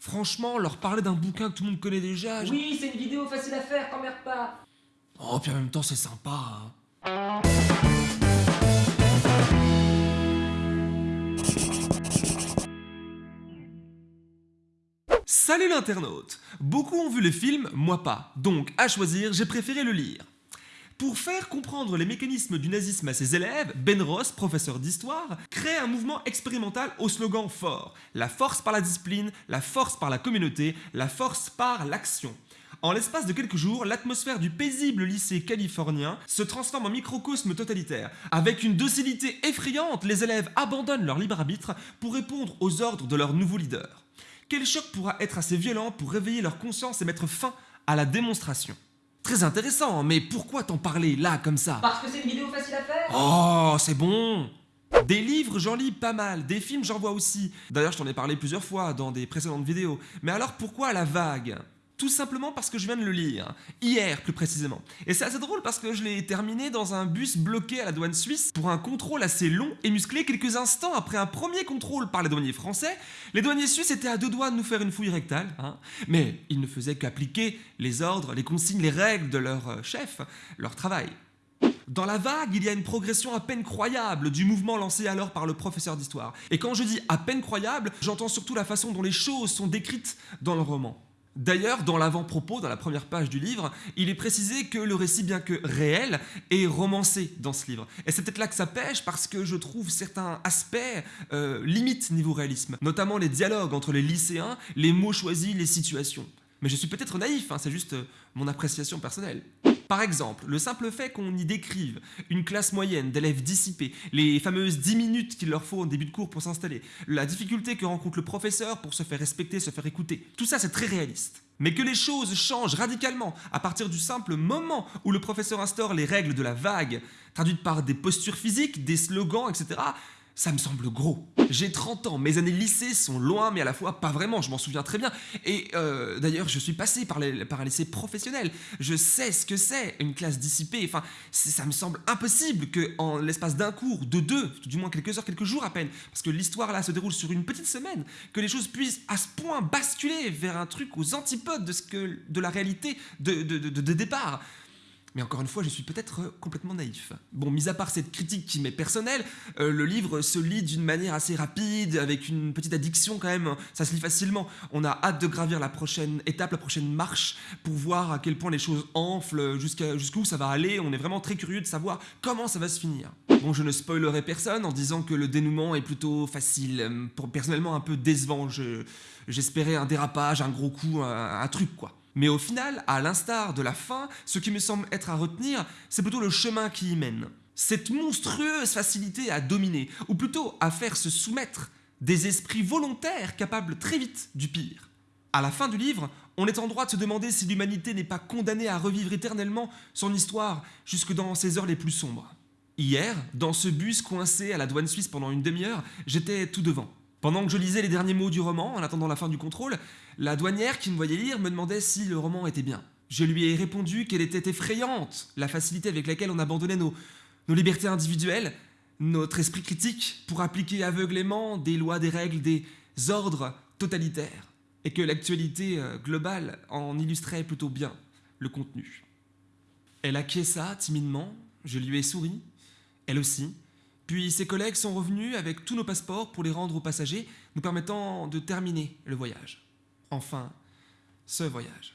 Franchement, leur parler d'un bouquin que tout le monde connaît déjà... je- Oui, c'est une vidéo facile à faire, t'emmerdes pas. Oh, puis en même temps, c'est sympa. hein. Salut l'internaute Beaucoup ont vu le film, moi pas. Donc, à choisir, j'ai préféré le lire. Pour faire comprendre les mécanismes du nazisme à ses élèves, Ben Ross, professeur d'histoire, crée un mouvement expérimental au slogan fort La force par la discipline, la force par la communauté, la force par l'action. En l'espace de quelques jours, l'atmosphère du paisible lycée californien se transforme en microcosme totalitaire. Avec une docilité effrayante, les élèves abandonnent leur libre arbitre pour répondre aux ordres de leur nouveau leader. Quel choc pourra être assez violent pour réveiller leur conscience et mettre fin à la démonstration? Très intéressant, mais pourquoi t'en parler là comme ça? Parce que c'est une vidéo facile à faire. Oh, c'est bon Des livres, j'en lis pas mal, des films, j'en vois aussi. D'ailleurs, je t'en ai parlé plusieurs fois dans des précédentes vidéos. Mais alors pourquoi la vague? Tout simplement parce que je viens de le lire, hier plus précisément. Et c'est assez drôle parce que je l'ai terminé dans un bus bloqué à la douane suisse pour un contrôle assez long et musclé quelques instants après un premier contrôle par les douaniers français. Les douaniers suisses étaient à deux doigts de nous faire une fouille rectale, hein, mais ils ne faisaient qu'appliquer les ordres, les consignes, les règles de leur euh, chef, leur travail. Dans la vague, il y a une progression à peine croyable du mouvement lancé alors par le professeur d'histoire. Et quand je dis à peine croyable, j'entends surtout la façon dont les choses sont décrites dans le roman. D'ailleurs, dans l'avant-propos, dans la première page du livre, il est précisé que le récit, bien que réel, est romancé dans ce livre. Et c'est peut-être là que ça pêche parce que je trouve certains aspects euh, limites niveau réalisme, notamment les dialogues entre les lycéens, les mots choisis, les situations. Mais je suis peut-être naïf, hein, c'est juste euh, mon appréciation personnelle. Par exemple, le simple fait qu'on y décrive une classe moyenne d'élèves dissipés, les fameuses 10 minutes qu'il leur faut au début de cours pour s'installer, la difficulté que rencontre le professeur pour se faire respecter, se faire écouter, tout ça c'est très réaliste. Mais que les choses changent radicalement à partir du simple moment où le professeur instaure les règles de la vague, traduites par des postures physiques, des slogans, etc., ça me semble gros. J'ai 30 ans, mes années lycée sont loin, mais à la fois pas vraiment, je m'en souviens très bien. Et euh, d'ailleurs, je suis passé par, les- un lycée professionnel. Je sais ce que c'est une classe dissipée. Enfin, ça me semble impossible que en l'espace d'un cours, de deux, du moins quelques heures, quelques jours à peine, parce que l'histoire là se déroule sur une petite semaine, que les choses puissent à ce point basculer vers un truc aux antipodes de, ce que, de la réalité de, de- de- de départ. Mais encore une fois, je suis peut-être euh, complètement naïf. Bon, mis à part cette critique qui m'est personnelle, euh, le livre se lit d'une manière assez rapide, avec une petite addiction quand même, ça se lit facilement. On a hâte de gravir la prochaine étape, la prochaine marche, pour voir à quel point les choses enflent, jusqu'où ça va aller. On est vraiment très curieux de savoir comment ça va se finir. Bon, je ne spoilerai personne en disant que le dénouement est plutôt facile, personnellement un peu décevant. Je- J'espérais un dérapage, un gros coup, un truc quoi. Mais au final, à l'instar de la fin, ce qui me semble être à retenir, c'est plutôt le chemin qui y mène. Cette monstrueuse facilité à dominer, ou plutôt à faire se soumettre des esprits volontaires capables très vite du pire. À la fin du livre, on est en droit de se demander si l'humanité n'est pas condamnée à revivre éternellement son histoire jusque dans ses heures les plus sombres. Hier, dans ce bus coincé à la douane suisse pendant une demi-heure, j'étais tout devant. Pendant que je lisais les derniers mots du roman, en attendant la fin du contrôle, la douanière qui me voyait lire me demandait si le roman était bien. Je lui ai répondu qu'elle était effrayante, la facilité avec laquelle on abandonnait nos, libertés individuelles, notre esprit critique pour appliquer aveuglément des lois, des règles, des ordres totalitaires, et que l'actualité euh, globale en illustrait plutôt bien le contenu. Elle acquiesça timidement, je lui ai souri, elle aussi, puis ses collègues sont revenus avec tous nos passeports pour les rendre aux passagers, nous permettant de terminer le voyage. Enfin, ce voyage.